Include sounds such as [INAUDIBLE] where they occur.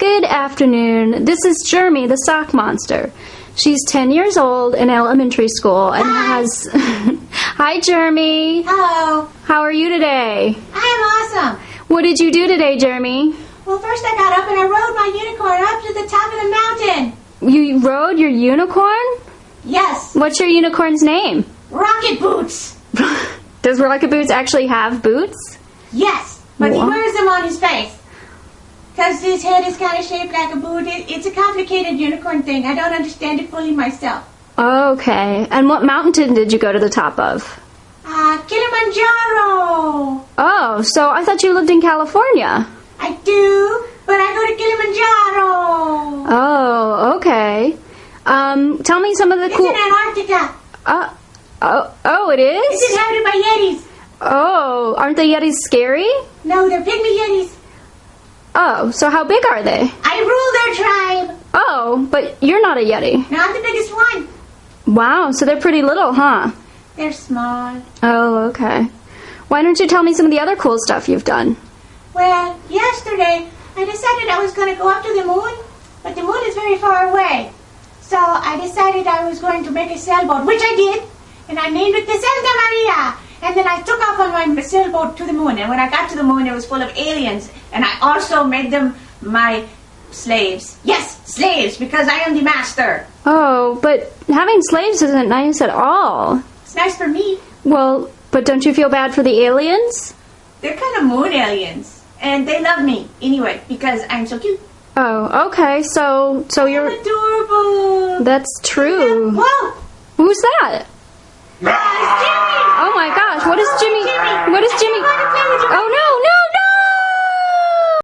Good afternoon. This is Jeremy, the sock monster. She's 10 years old in elementary school and has. [LAUGHS] Hi, Jeremy. Hello. How are you today? I am awesome. What did you do today, Jeremy? Well, first I got up and I rode my unicorn up to the top of the mountain. You rode your unicorn? Yes, What's your unicorn's name? rocket boots. [LAUGHS] Does Rocket Boots actually have boots? Yes, but What? he wears them on his face. Because his head is kind of shaped like a boot. It, it's a complicated unicorn thing. I don't understand it fully myself. Okay. And what mountain did you go to the top of? Ah, Kilimanjaro. Oh, so I thought you lived in California. I do, but I go to Kilimanjaro. Oh, okay. Um, tell me some of the It's cool. in Antarctica. Uh, oh, oh, it It's inhabited by Yetis. Oh, aren't the Yetis scary? No, they're pygmy Yetis. Oh, so how big are they? I rule their tribe. Oh, but you're not a Yeti. Not the biggest one. Wow, so they're pretty little, huh? They're small. Oh, okay. Why don't you tell me some of the other cool stuff you've done? Well, yesterday I decided I was going to go up to the moon, but the moon is very far away. So I decided I was going to make a sailboat, which I did, and I named it the Santa Maria. And then I took off on my sailboat to the moon, and when I got to the moon, it was full of aliens, and I also made them my slaves. Yes, slaves, because I am the master. Oh, but having slaves isn't nice at all. It's nice for me. Well, but don't you feel bad for the aliens? They're kind of moon aliens, and they love me anyway because I'm so cute. Oh, okay. So, so I'm you're. adorable. That's true. Whoa! Who's that? It's Jimmy! Oh my gosh! What is Jimmy? Jimmy! What is Jimmy? Oh no,